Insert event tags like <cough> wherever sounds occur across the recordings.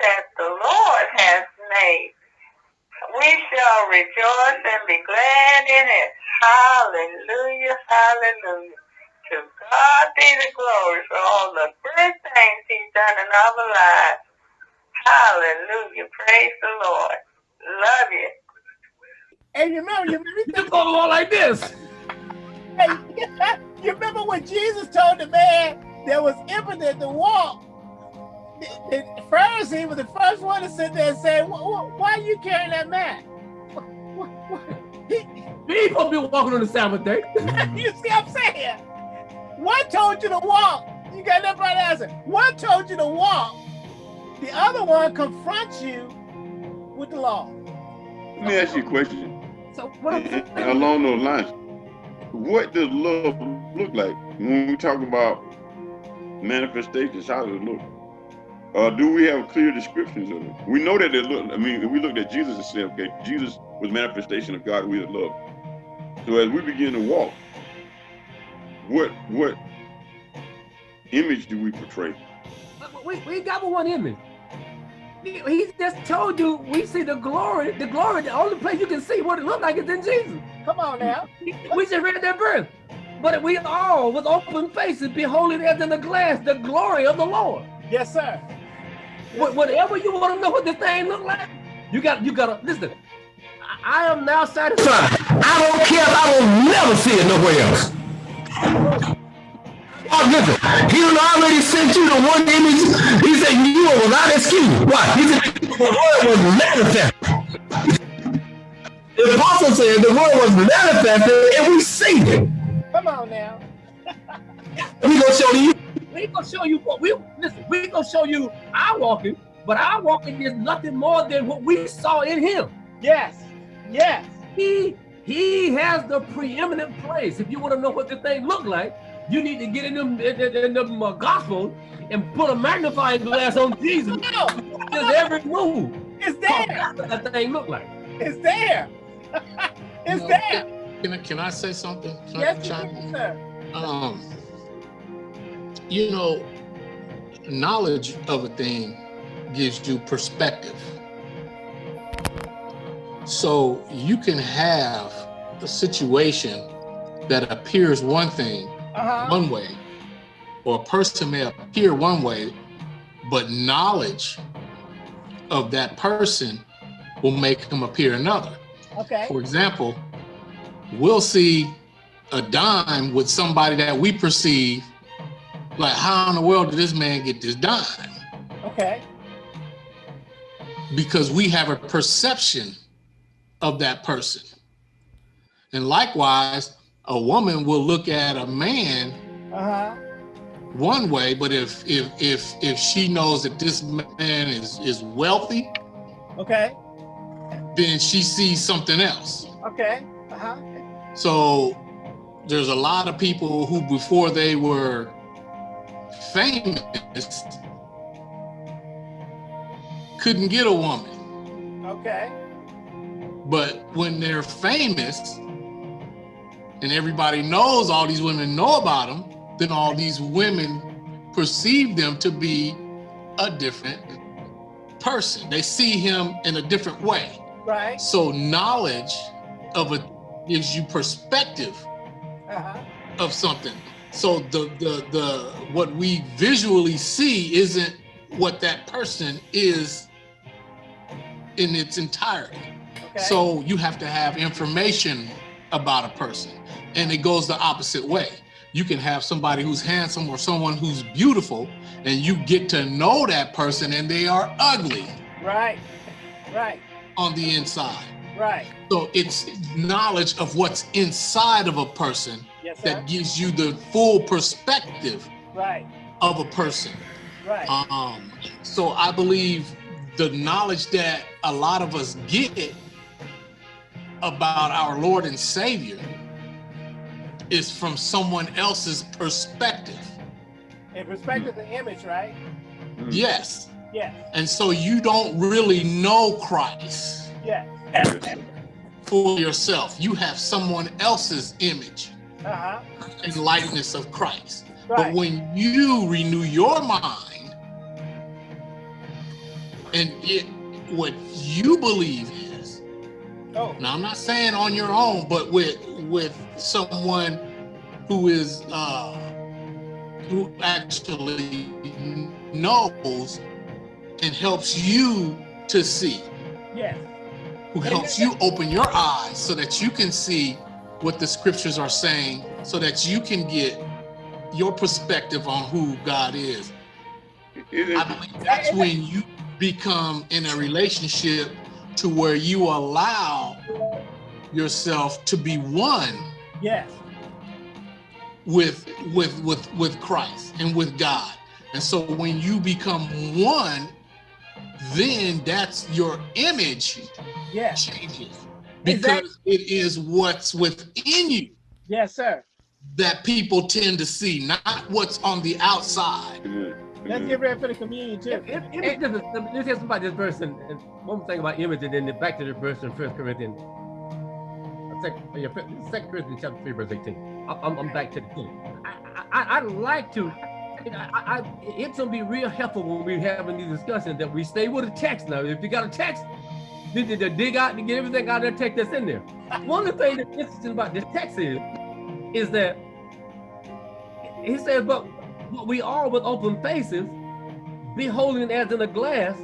that the Lord has made. We shall rejoice and be glad in it. Hallelujah, hallelujah. To God be the glory for all the good things he's done in our lives. Hallelujah, praise the Lord. Love you. And you remember, you remember, the go like this. Hey, <laughs> you remember when Jesus told the man that was impotent to walk, the, the Pharisee was the first one to sit there and say, "Wh- wh- "Why are you carrying that mat?" <laughs> He, supposed to be walking on the Sabbath day. Mm-hmm. <laughs> you see what I'm saying? One told you to walk. You got that right answer. One told you to walk. The other one confronts you with the law. Let me ask you a question. So what I'm And- saying, and along those lines, what does love look like when we talk about manifestations? How does it look? Uh, do we have clear descriptions of it? We know that it look. I mean, if we looked at Jesus and said, okay, Jesus was manifestation of God we love. So as we begin to walk, what what image do we portray? we, we got but one image. He, he just told you we see the glory, the glory, the only place you can see what it looked like is in Jesus. Come on now. We just read that verse. But we all with open faces beholding as in a glass the glory of the Lord. Yes, sir. Wha- Whatever you want to know what this thing look like, you got you gotta listen. I I am now satisfied. I don't care if I will never see it nowhere else. Oh, listen, he done already sent you the one image. He said you are without excuse. Why? He said the word was manifested. The apostle said the word was manifested and we see it. Come on now. We gonna show you. We gonna show you what we listen. We gonna show you our walking, but our walking is nothing more than what we saw in Him. Yes. Yes. He He has the preeminent place. If you want to know what the thing look like, you need to get in them in, in, in them uh, gospel and put a magnifying glass on Jesus. No, Just every move. it's there. what that thing look like. It's there. <laughs> it's No, there. Can I, can I say something? Can I Yes, you can, sir. Um, you know, knowledge of a thing gives you perspective. So you can have a situation that appears one thing, Uh-huh. one way, or a person may appear one way, but knowledge of that person will make them appear another. Okay. For example, we'll see a dime with somebody that we perceive like, how in the world did this man get this dime? Okay. Because we have a perception of that person. And likewise, a woman will look at a man Uh-huh. one way, but if if if if she knows that this man is is wealthy, Okay. then she sees something else. Okay. Uh-huh. So there's a lot of people who, before they were famous, couldn't get a woman. Okay. But when they're famous and everybody knows all these women know about them, then all these women perceive them to be a different person. They see him in a different way. Right. So knowledge of it gives you perspective Uh-huh. of something. So the the the what we visually see isn't what that person is in its entirety. Okay. So you have to have information about a person. And it goes the opposite way. You can have somebody who's handsome or someone who's beautiful and you get to know that person and they are ugly Right. Right. on the inside. Right. So it's knowledge of what's inside of a person Yes, that gives you the full perspective Right. of a person. Right. Um, so I believe the knowledge that a lot of us get about our Lord and Savior is from someone else's perspective. In perspective to the image, right? Yes. Yes. And so you don't really know Christ Yes. for yourself. You have someone else's image Uh-huh. and likeness of Christ. But when you renew your mind and it what you believe is, Oh, Now I'm not saying on your own, but with with someone who is uh who actually knows and helps you to see, yes. who helps you open your eyes so that you can see what the scriptures are saying, so that you can get your perspective on who God is. I believe that's when you become in a relationship to where you allow yourself to be one Yes. with with with with Christ and with God. And so when you become one, then that's your image Yes. changes Exactly. because it is what's within you Yes, sir. that people tend to see, not what's on the outside. Let's get is. ready for the communion too. If, if, if, if, if, let's hear something about this verse and, and one more thing about image and then back to the verse in First Corinthians. uh, Second, yeah, Second Corinthians chapter three verse eighteen. I, I'm, I'm back to the thing. I, I, I'd like to. I, I, I- it's gonna be real helpful when we're having these discussions that we stay with a text now. If you got a text, then to dig out and get everything out of that text that's in there. One of the things that's interesting about this text is, is that he says, but but we all with open faces, beholding as in a glass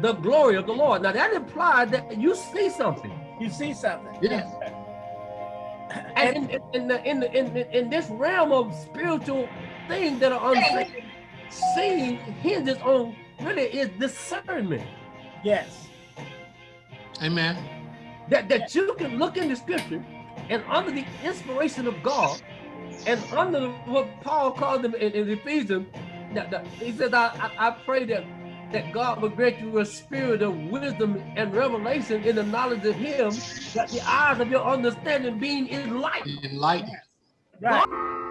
the glory of the Lord. Now that implies that you see something. You see something. Yeah. sir. And in, in, in, the, in, the, in, in this realm of spiritual things that are unseen, seeing hinges on really is discernment. Yes. Amen. That, that you can look in the scripture and under the inspiration of God and under what Paul called them in, in Ephesians, that, that, he says, I, I, I pray that that God will grant you a spirit of wisdom and revelation in the knowledge of him, that the eyes of your understanding being enlightened. Enlightened. Right.